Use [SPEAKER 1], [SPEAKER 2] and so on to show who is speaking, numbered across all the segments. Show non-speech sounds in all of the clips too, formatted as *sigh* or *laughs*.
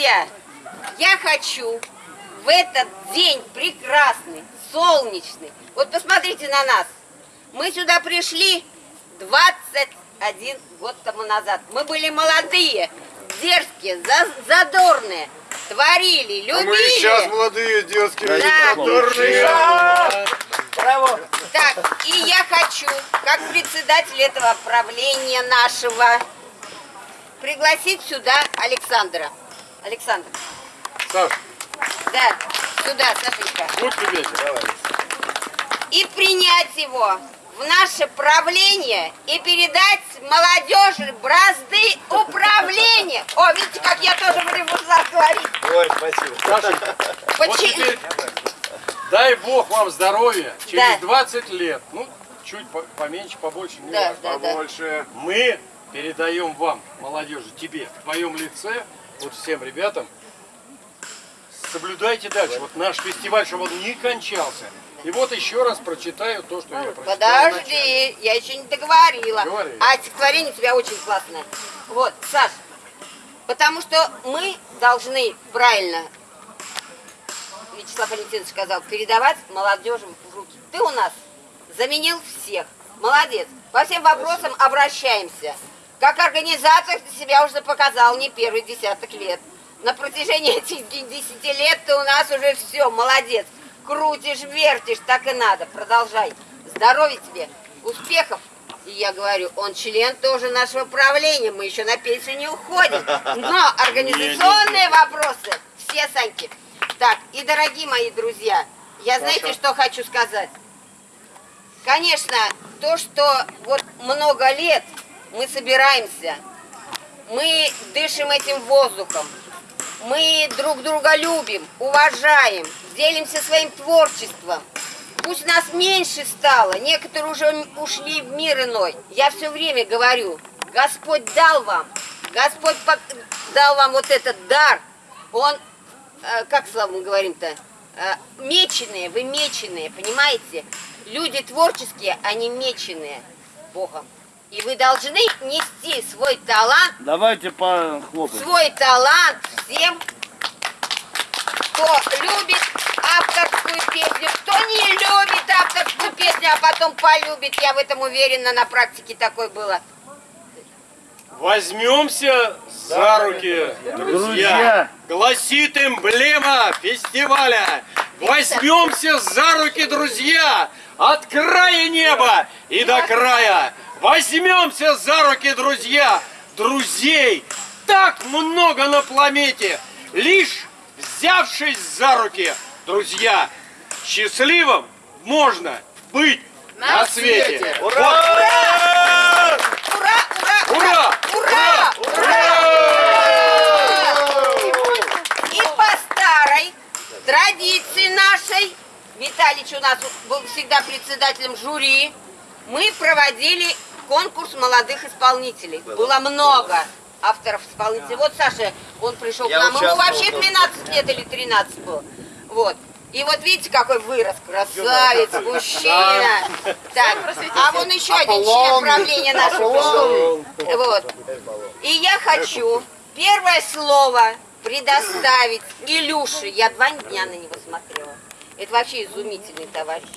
[SPEAKER 1] Друзья, я хочу в этот день прекрасный, солнечный, вот посмотрите на нас. Мы сюда пришли 21 год тому назад. Мы были молодые, дерзкие, задорные, творили, любили. А мы
[SPEAKER 2] сейчас молодые, дерзкие,
[SPEAKER 1] да.
[SPEAKER 2] задорные.
[SPEAKER 1] Браво! Так, и я хочу, как председатель этого правления нашего, пригласить сюда Александра. Александр.
[SPEAKER 2] Саш.
[SPEAKER 1] Да, сюда, Сашенька.
[SPEAKER 2] Вот тебе. Давай.
[SPEAKER 1] И принять его в наше правление и передать молодежи бразды управления. О, видите, как я тоже в революциях говорить.
[SPEAKER 2] Ой, спасибо. Сашенька, вот теперь дай Бог вам здоровья через да. 20 лет. Ну, чуть поменьше, побольше, не
[SPEAKER 1] да,
[SPEAKER 2] да, побольше. Да. Мы передаем вам, молодежи, тебе, в твоем лице, вот всем ребятам, соблюдайте дальше. Вот наш фестиваль, чтобы он не кончался. И вот еще раз прочитаю то, что я прочитал.
[SPEAKER 1] Подожди, я еще не договорила.
[SPEAKER 2] Говори.
[SPEAKER 1] А стихотворение у тебя очень классное. Вот, Саш, потому что мы должны правильно, Вячеслав Валентинович сказал, передавать молодежи в руки. Ты у нас заменил всех. Молодец. По всем вопросам обращаемся. Как организатор ты себя уже показал не первый десяток лет. На протяжении этих десяти лет ты у нас уже все, молодец. Крутишь, вертишь, так и надо. Продолжай. Здоровья тебе, успехов. И я говорю, он член тоже нашего правления, мы еще на пенсию не уходим. Но *laughs* организационные вопросы, все, Саньки. Так, и дорогие мои друзья, я знаете, что хочу сказать? Конечно, то, что вот много лет мы собираемся, мы дышим этим воздухом, мы друг друга любим, уважаем, делимся своим творчеством. Пусть нас меньше стало, некоторые уже ушли в мир иной. Я все время говорю, Господь дал вам, Господь дал вам вот этот дар. Он, э, как слава мы говорим-то, э, меченые, вы меченые, понимаете? Люди творческие, они меченые Богом. И вы должны нести свой талант.
[SPEAKER 3] Давайте похлопаем.
[SPEAKER 1] Свой талант всем, кто любит авторскую песню, кто не любит авторскую песню, а потом полюбит. Я в этом уверена, на практике такое было.
[SPEAKER 2] Возьмемся за руки, друзья. Гласит эмблема фестиваля. Возьмемся за руки, друзья, от края неба и до края. Возьмемся за руки, друзья! Друзей так много на планете! Лишь взявшись за руки, друзья, счастливым можно быть на, на свете! свете.
[SPEAKER 1] Ура!
[SPEAKER 2] Вот. Ура! Ура!
[SPEAKER 1] Ура! Ура! Ура! И по старой традиции нашей, Виталич у нас был всегда председателем жюри, мы проводили конкурс молодых исполнителей. Было, Было много авторов исполнителей. Вот Саша, он пришел Я к нам, ему вообще 12 лет или 13 было. Вот. И вот видите, какой вырос, красавец, мужчина. Так, а вон еще один член правления нашего пришел. Вот. И я хочу первое слово предоставить Илюше. Я два дня на него смотрела. Это вообще изумительный товарищ.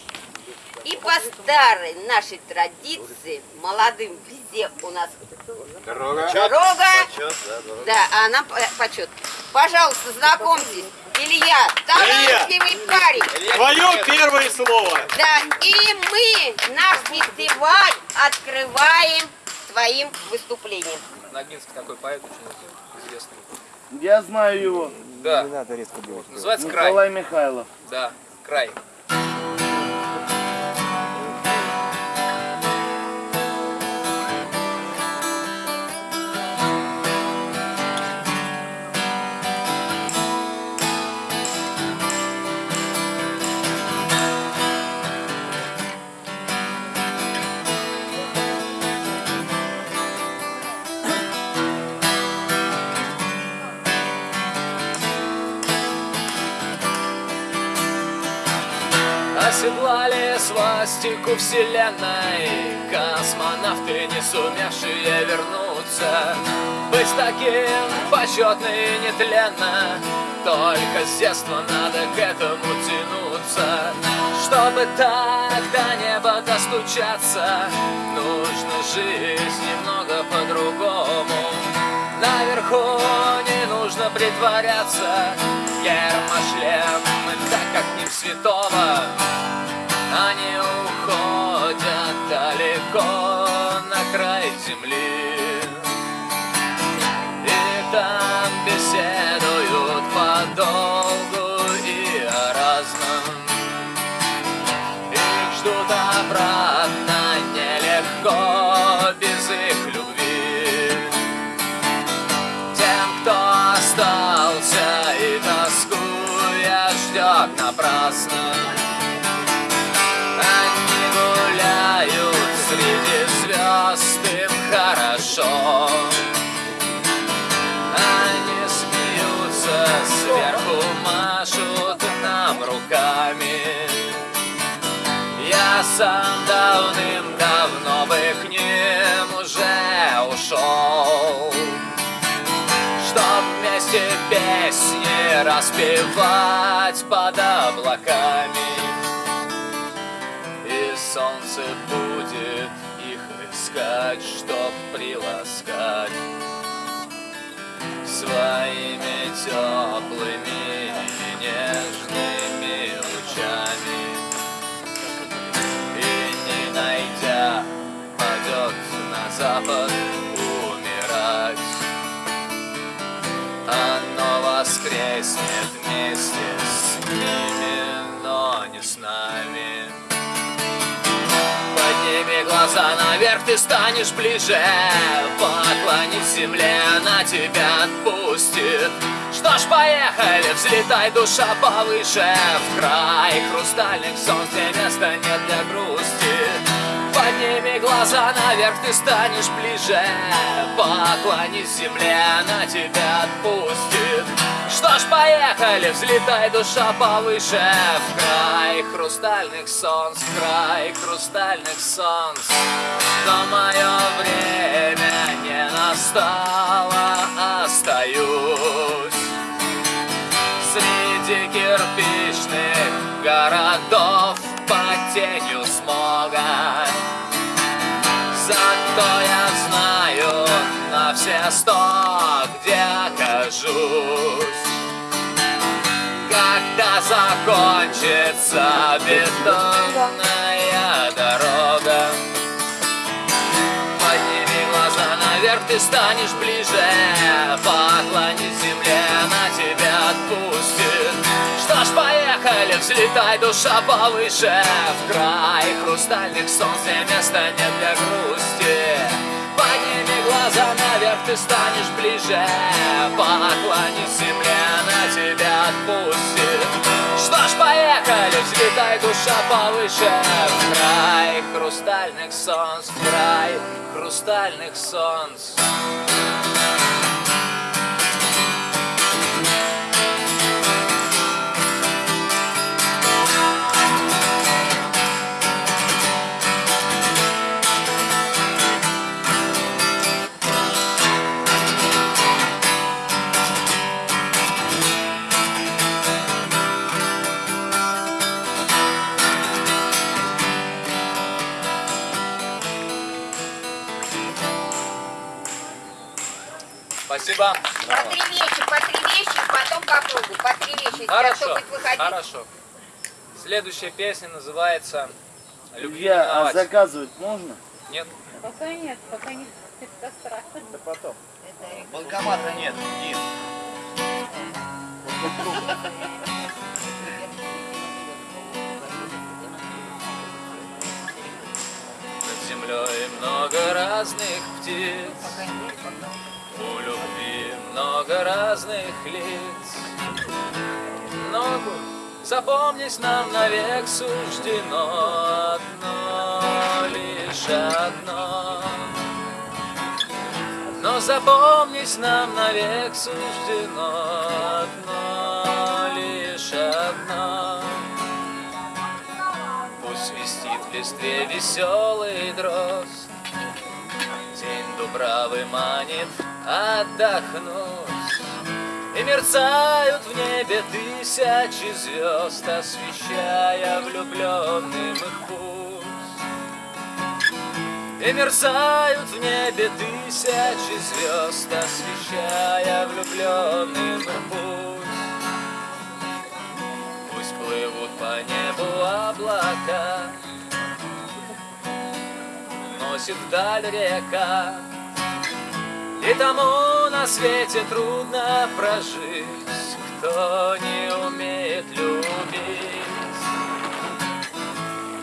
[SPEAKER 1] И по старой нашей традиции, молодым везде у нас
[SPEAKER 2] дорога,
[SPEAKER 1] дорога почет, да, дорога. да, а нам почет. Пожалуйста, знакомьтесь, Илья, талантливый парень.
[SPEAKER 2] Твое первое слово.
[SPEAKER 1] Да, и мы наш фестиваль открываем своим выступлением.
[SPEAKER 4] Ногинский такой поэт очень известный.
[SPEAKER 3] Я знаю его.
[SPEAKER 4] Да. Не надо резко делать. Называется
[SPEAKER 3] Николай
[SPEAKER 4] «Край».
[SPEAKER 3] Михайлов.
[SPEAKER 4] Да, «Край».
[SPEAKER 5] Свастику вселенной. Космонавты, не сумевшие вернуться. Быть таким почетно и нетленно. Только с детства надо к этому тянуться. Чтобы так до неба достучаться Нужно жить немного по-другому. Наверху не нужно притворяться. Гермошлем, так как не святого земли распевать под облаками. И солнце будет их искать, чтоб приласкать Своими теплыми воскреснет вместе с ними, но не с нами. Подними глаза наверх, ты станешь ближе. Поклонись земле, она тебя отпустит. Что ж, поехали, взлетай, душа повыше. В край хрустальных солнц, где места нет для грусти. Подними глаза наверх, ты станешь ближе. Поклонись земле, она тебя отпустит Что ж, поехали, взлетай, душа повыше. В край хрустальных солнц, в край хрустальных солнц. Но мое время не настало, остаюсь Среди кирпичных городов под тенью смога. Зато я знаю на все сто, где окажусь. Когда закончится бетонная дорога Подними глаза наверх, ты станешь ближе. Поклонись земле, она тебя отпустит. Что ж, поехали, взлетай, душа повыше. В край хрустальных солнц, где места нет для грусти глаза наверх, ты станешь ближе. Поклонись земле, она тебя отпустит. Что ж, поехали, взлетай, душа повыше. В край хрустальных солнц, в край хрустальных солнц Хорошо, хорошо. Следующая песня называется «Любви не
[SPEAKER 3] Илья, а
[SPEAKER 5] миновать».
[SPEAKER 3] заказывать можно?
[SPEAKER 5] Нет?
[SPEAKER 6] Пока нет, пока не это страшно.
[SPEAKER 5] Да потом.
[SPEAKER 4] Банкомата нет, Дин.
[SPEAKER 5] Над землей много разных птиц, у любви много разных лиц. Но запомнить нам навек суждено одно, лишь одно. Но запомнить нам навек суждено одно, лишь одно. Пусть свистит в листве веселый дрозд, День Дубравы манит отдохнуть Мерцают в небе тысячи звезд Освещая влюбленным их путь. И мерцают в небе тысячи звезд Освещая влюбленным их путь. Пусть плывут по небу облака Носит вдаль река И тому на свете трудно прожить. Кто не умеет любить.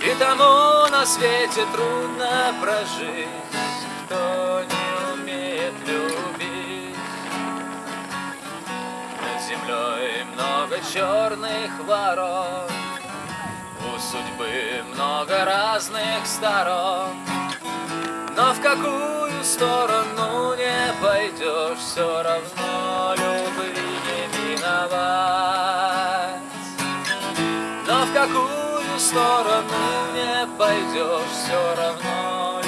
[SPEAKER 5] И тому на свете трудно прожить. Кто не умеет любить. Над землей много черных ворот. У судьбы много разных сторон. Но в какую сторону пойдешь Все равно любви не миновать. Но в какую сторону не пойдешь Все равно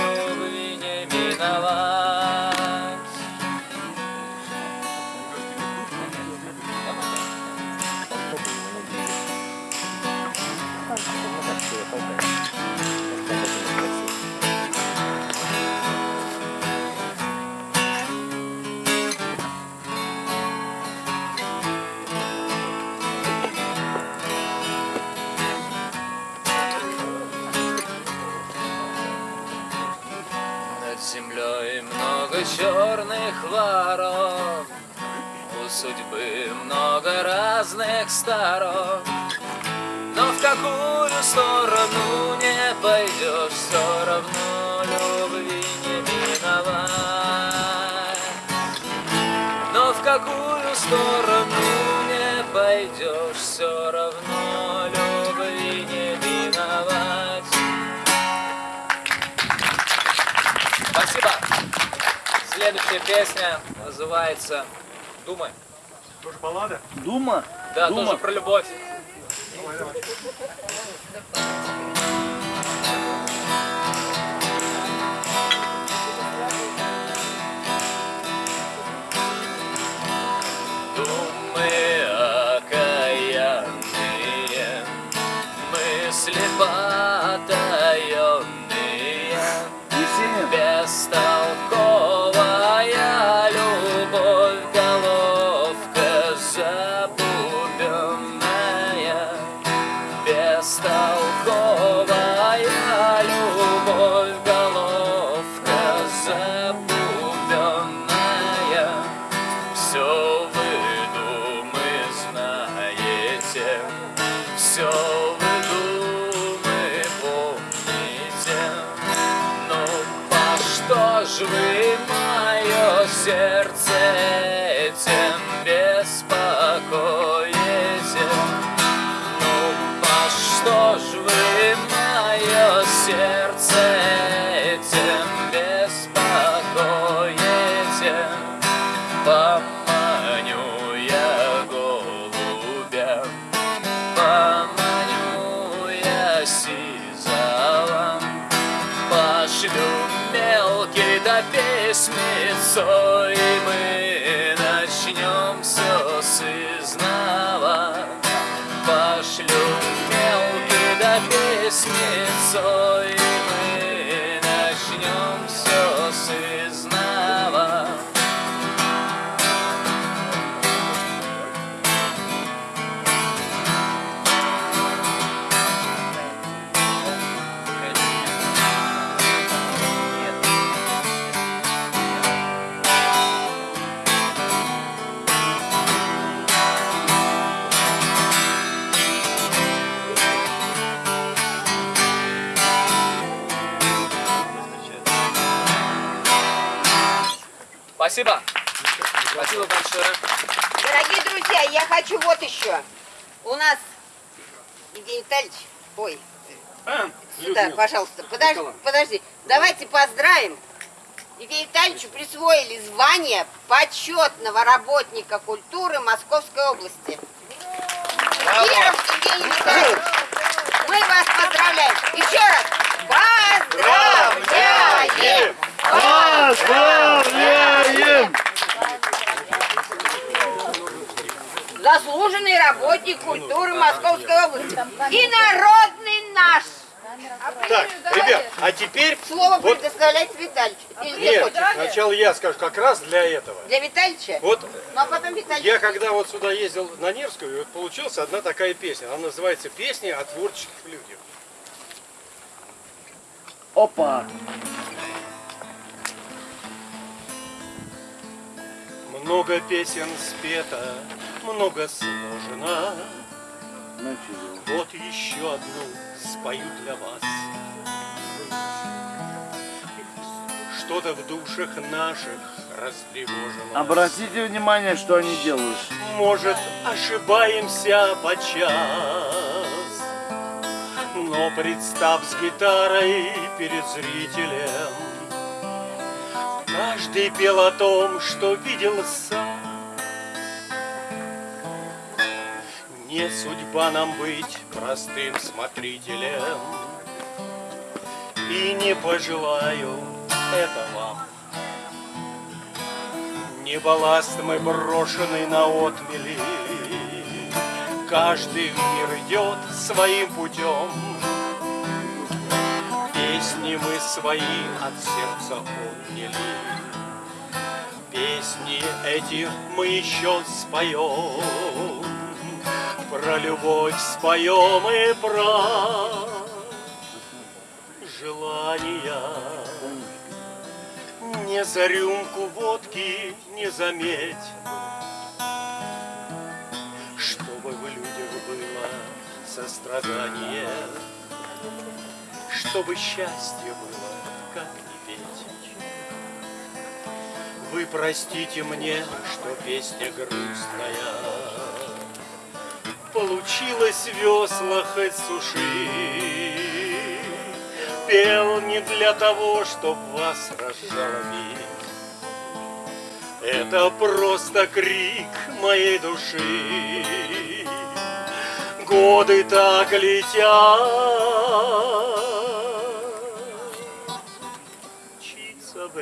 [SPEAKER 5] судьбы много разных сторон Но в какую сторону не пойдешь Все равно любви не миновать Но в какую сторону не пойдешь Все равно любви не миновать Спасибо. Следующая песня называется «Думай».
[SPEAKER 3] Дума?
[SPEAKER 5] Да,
[SPEAKER 3] Дума?
[SPEAKER 5] тоже про любовь. Думы Спасибо. Спасибо большое.
[SPEAKER 1] Дорогие друзья, я хочу вот еще. У нас Евгений Витальевич, ой, сюда, пожалуйста, подожди, подожди. Давайте поздравим. Евгению Витальевичу присвоили звание почетного работника культуры Московской области. Мы вас поздравляем. Еще раз, поздравляем!
[SPEAKER 3] Поздравляем! Поздравляем!
[SPEAKER 1] Заслуженный работник культуры Московской области и народный наш.
[SPEAKER 2] Так, ребят, а теперь...
[SPEAKER 1] Слово
[SPEAKER 2] вот...
[SPEAKER 1] предоставляется Витальевич.
[SPEAKER 2] Нет, сначала я скажу, как раз для этого.
[SPEAKER 1] Для Витальевича?
[SPEAKER 2] Вот
[SPEAKER 1] ну, а потом Витальевич.
[SPEAKER 2] я когда вот сюда ездил на Невскую, вот получилась одна такая песня. Она называется «Песня о творческих людях».
[SPEAKER 3] Опа! Опа!
[SPEAKER 2] Много песен спето, много сложено. Вот еще одну спою для вас. Что-то в душах наших растревожено.
[SPEAKER 3] Обратите внимание, что они делают.
[SPEAKER 2] Может, ошибаемся подчас, Но представ с гитарой перед зрителем, Каждый пел о том, что видел сам. Не судьба нам быть простым смотрителем, И не пожелаю это вам. Не балласт мы брошенный на отмели, Каждый в мир идет своим путем. Песни мы свои от сердца отняли, Песни эти мы еще споем, Про любовь споем и про желания. Не за рюмку водки не заметь, Чтобы в людях было сострадание, Чтобы счастье было, как не петь. Вы простите мне, что песня грустная, Получилось весла хоть суши, Пел не для того, чтоб вас разжалобить. Это просто крик моей души. Годы так летят.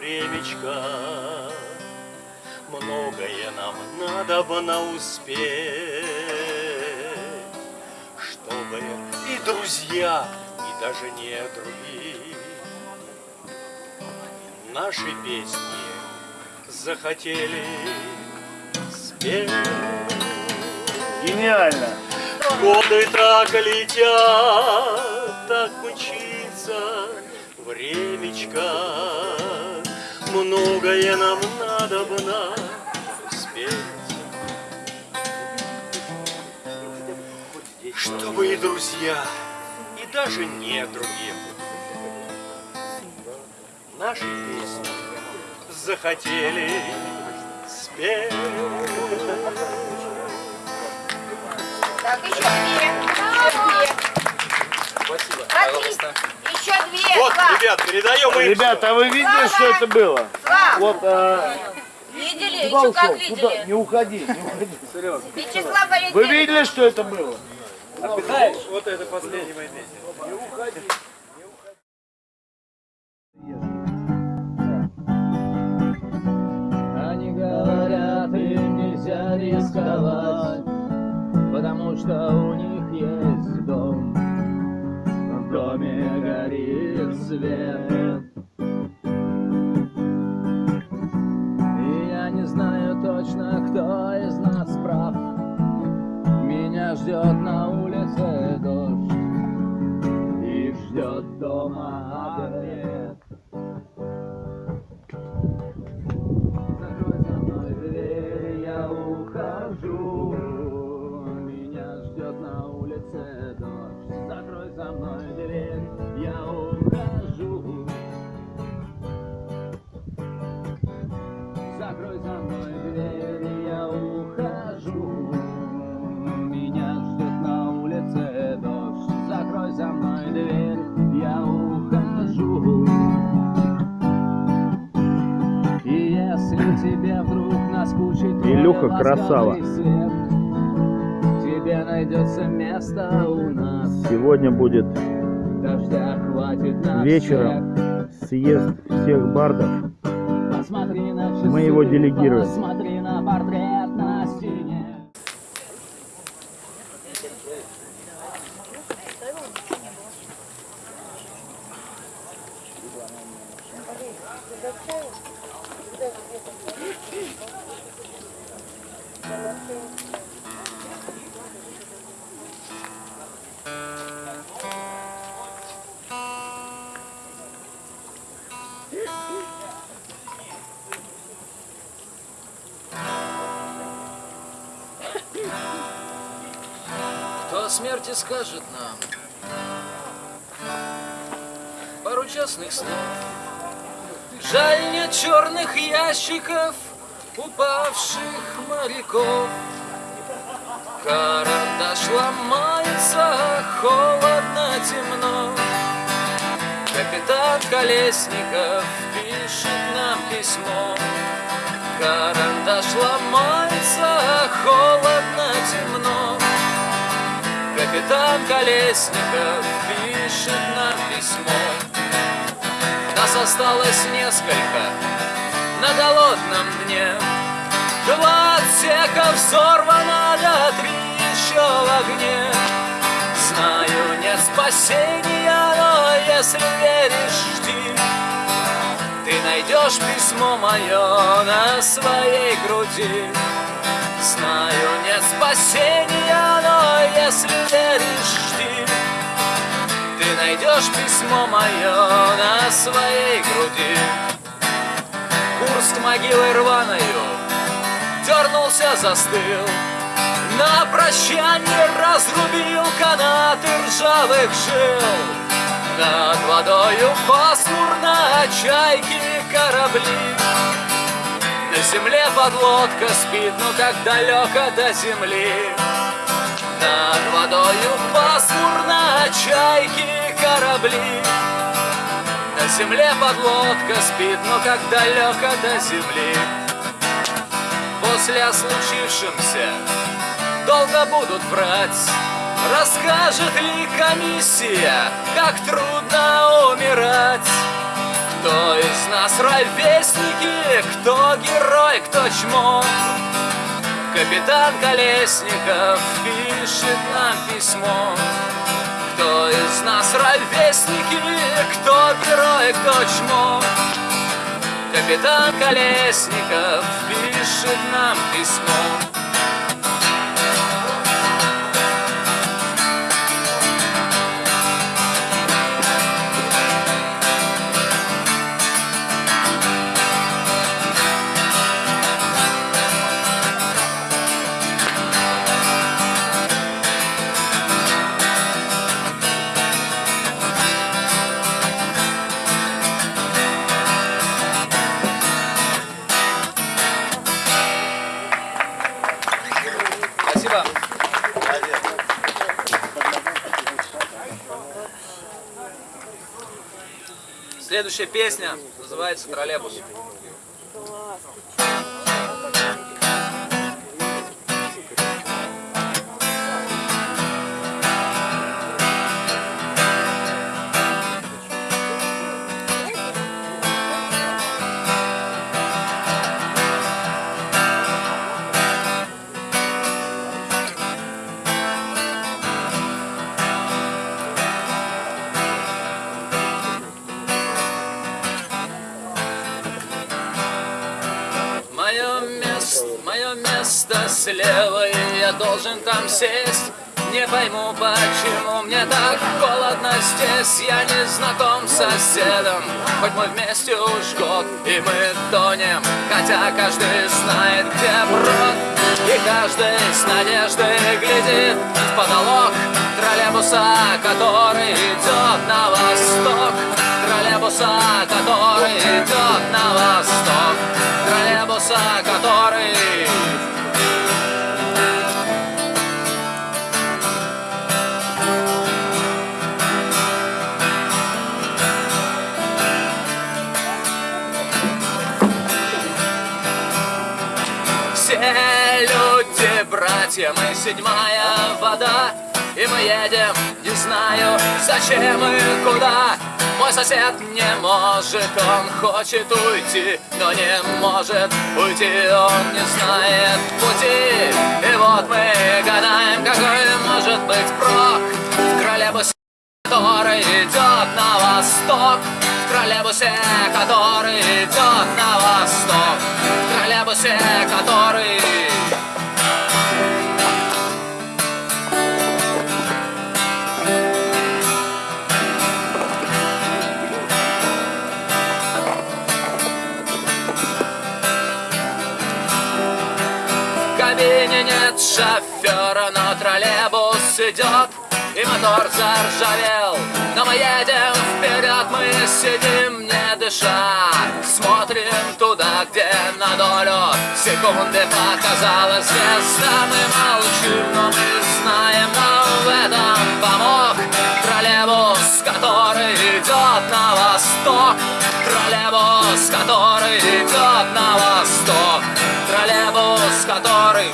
[SPEAKER 2] Времечко, Многое нам надо бы на успеть, Чтобы и друзья, и даже недруги Наши песни захотели спеть.
[SPEAKER 3] Гениально.
[SPEAKER 2] Годы так летят, так мчится времечко. Многое нам надо бы на успеть. Чтобы и друзья, и даже не другие наши песни захотели спеть.
[SPEAKER 1] Так, еще две. Еще две.
[SPEAKER 5] Спасибо,
[SPEAKER 1] Смотри, еще две.
[SPEAKER 2] Вот,
[SPEAKER 1] Слав,
[SPEAKER 2] ребят, передаем им.
[SPEAKER 3] Ребята, а вы видели, что это было?
[SPEAKER 1] Слав,
[SPEAKER 3] Вот, а,
[SPEAKER 6] Видели?
[SPEAKER 3] куда
[SPEAKER 6] Еще как
[SPEAKER 3] ушел? Куда?
[SPEAKER 6] видели?
[SPEAKER 3] Не уходи, не уходи. Серьезно.
[SPEAKER 1] Вячеслав
[SPEAKER 3] Вы
[SPEAKER 1] Валентинович.
[SPEAKER 3] видели, что это было?
[SPEAKER 2] Вот это последняя моя песня.
[SPEAKER 5] Они говорят, им нельзя рисковать, потому что у них есть. Доме горит свет. И я не знаю точно, кто из нас прав. Меня ждет на ласковый
[SPEAKER 3] красава.
[SPEAKER 5] Тебе найдется место у нас
[SPEAKER 3] Сегодня будет
[SPEAKER 5] Дождя хватит на
[SPEAKER 3] вечером съезд всех бардов.
[SPEAKER 5] всех. Часы,
[SPEAKER 3] Мы его делегируем.
[SPEAKER 5] Капитан Колесников пишет нам письмо. Карандаш ломается, холодно, темно. Капитан Колесников пишет нам письмо. Нас осталось несколько на голодном дне. Два отсека взорвано, да три еще в огне. Знаю, нет спасения, но если веришь, жди Ты найдешь письмо мое на своей груди. Знаю, нет спасения, но если веришь, жди Ты найдешь письмо мое на своей груди. Курс к могиле рваною Дернулся, застыл На прощание разрубил канаты ржавых жил. Над водою пасмурно чайки корабли. На земле подлодка спит, но как далеко до земли. Над водою пасмурно чайки корабли. На земле подлодка спит, но как далеко до земли. После о случившемся долго будут врать. Расскажет ли комиссия, как трудно умирать? Кто из нас ровесники, кто герой, кто чмо? Капитан Колесников пишет нам письмо. Кто из нас ровесники, кто герой, кто чмо? Капитан Колесников пишет нам письмо Следующая песня называется «Троллейбус». Пойму, почему мне так холодно здесь. Я не знаком с соседом. Хоть мы вместе уж год И мы тонем. Хотя каждый знает, где брод. И каждый с надеждой глядит в потолок Троллейбуса, который идет на восток. Троллейбуса, который идет на восток. Троллейбуса, который люди, братья, мы седьмая вода И мы едем, не знаю, зачем и куда. Мой сосед не может, он хочет уйти Но не может уйти, он не знает пути. И вот мы гадаем, какой может быть прок. В троллейбусе, который идет на восток. В троллейбусе, который идет на восток. В троллейбусе, который шофера, но троллейбус идет И мотор заржавел. Но мы едем вперед, мы сидим не дыша. Смотрим туда, где на долю секунды показалась звезда. Мы молчим, но мы знаем, но в этом помог Троллейбус, который идет на восток. Троллейбус, который идет на восток. Троллейбус, который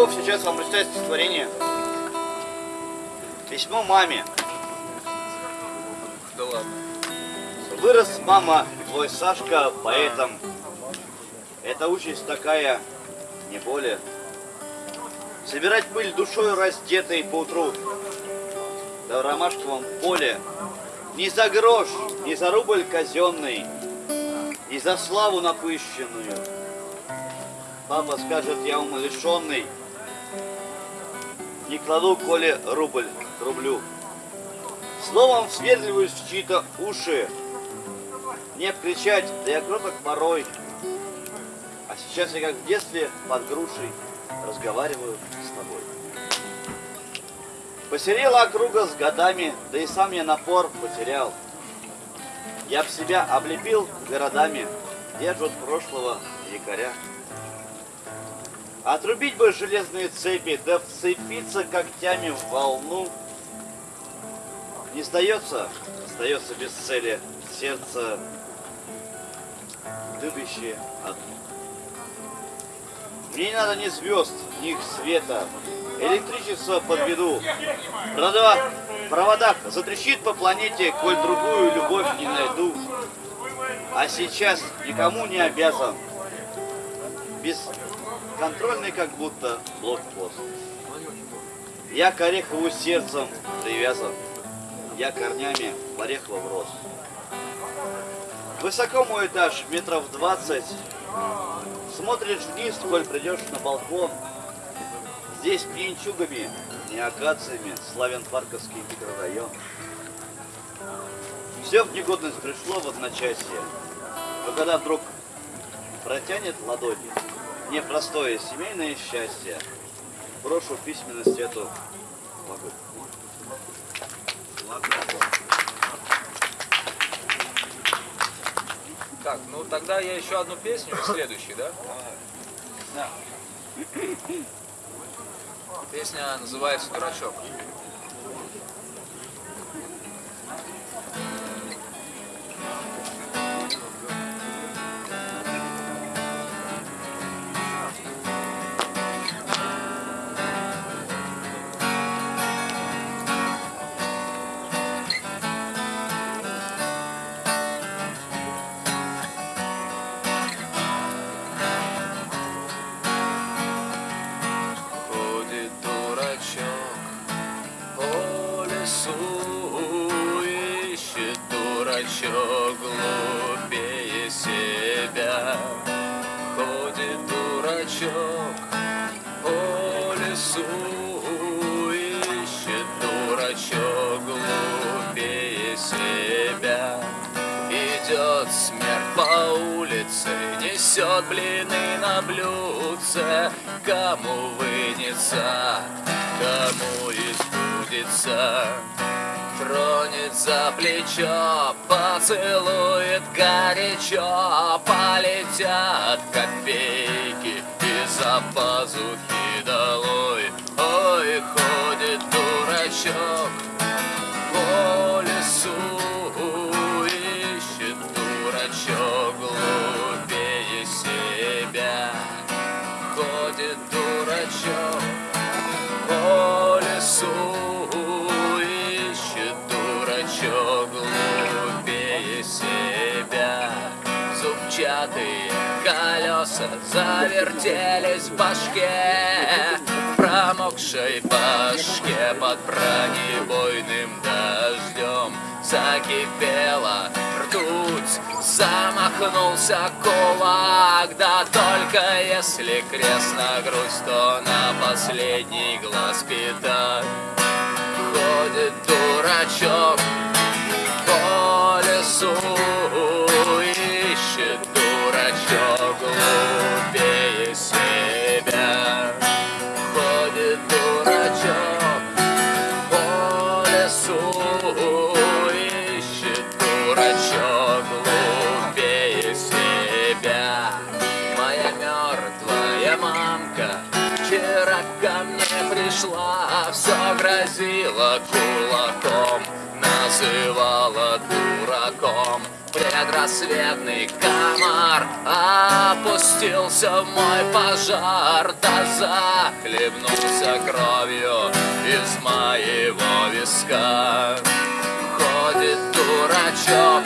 [SPEAKER 4] Ермаков сейчас вам прочитает стихотворение. Письмо маме.
[SPEAKER 5] Да ладно.
[SPEAKER 4] Вырос, мама, твой Сашка поэтом. Это участь такая, не более. Собирать пыль душой раздетой по утру. Да в ромашковом поле. Ни за грош, ни за рубль казенный, И за славу напыщенную. Папа скажет, я умалишенный. Не кладу, коли рубль к рублю. Словом сверливаюсь в чьи-то уши. Не кричать, да я кроток порой. А сейчас я как в детстве под грушей разговариваю с тобой. Посерела округа с годами, да и сам я напор потерял. Я б себя облепил городами, держат прошлого якоря. Отрубить бы железные цепи, да вцепиться когтями в волну. Не сдается, остается без цели сердце, любящее одно. Мне не надо ни звезд, ни их света, электричество подведу. Провода, проводах затрещит по планете, коль другую любовь не найду. А сейчас никому не обязан. Бесконтрольный как будто блокпост. Я к Орехову сердцем привязан. Я корнями в Орехово врос. Высоко мой этаж, метров двадцать. Смотришь вниз, коль придешь на балкон. Здесь пьянчугами, не акациями, славян парковский микрорайон. Все в негодность пришло в одночасье. Но когда вдруг протянет ладони, непростое семейное счастье, брошу письменность эту.
[SPEAKER 5] Так, ну тогда я еще одну песню, следующий, да?
[SPEAKER 4] Да.
[SPEAKER 5] Песня называется «Дурачок». По улице, несет блины на блюдце, кому вынется, кому избудется. Тронет за плечо, поцелует горячо, полетят копейки из-за пазухи долой. Ой, ходит дурачок по лесу, колеса завертелись в башке. Промокшей башке под бронебойным дождем Закипела ртуть, замахнулся кулак Да только если крест на грудь, то на последний глаз пятак Ходит дурачок по лесу Ищет дурачок глупее себя? Ходит дурачок по лесу Ищет дурачок. Глупее себя. Моя мертвая мамка Вчера ко мне пришла Все грозила кулаком Называла Предрассветный комар Опустился в мой пожар Да захлебнулся кровью Из моего виска. Ходит дурачок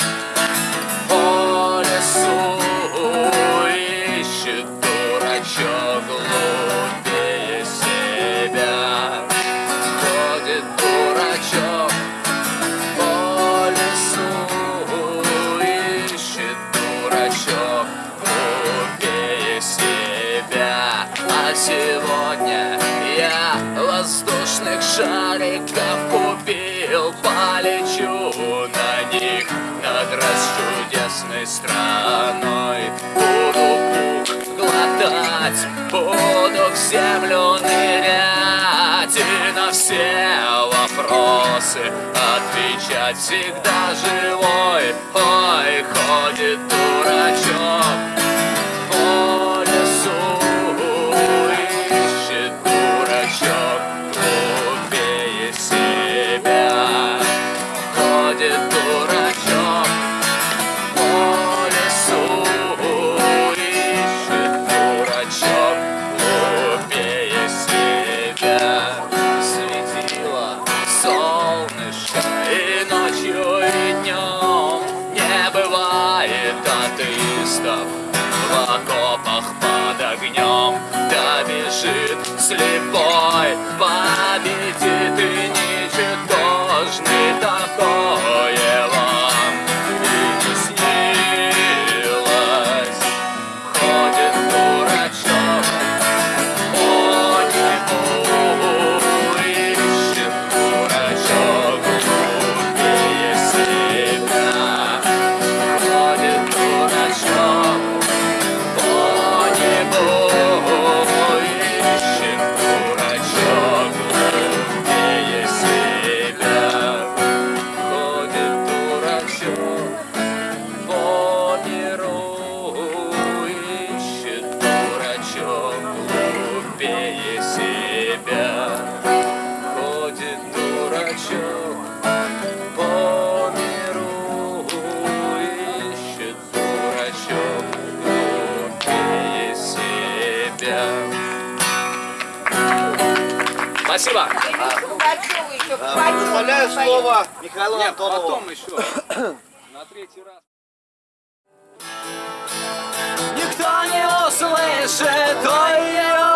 [SPEAKER 5] воздушных шариков купил Полечу на них. Над расчудесной страной Буду пух глотать, буду в землю нырять. И на все вопросы отвечать всегда живой. Ой, ходит дурачок атеистов в окопах под огнем Да бежит слепой, Спасибо.
[SPEAKER 1] Поет.
[SPEAKER 4] слово Михаилу
[SPEAKER 2] Нет,
[SPEAKER 4] Антонову.
[SPEAKER 2] потом еще. На третий раз.
[SPEAKER 5] Никто не услышит, ой-ой-ой,
[SPEAKER 6] А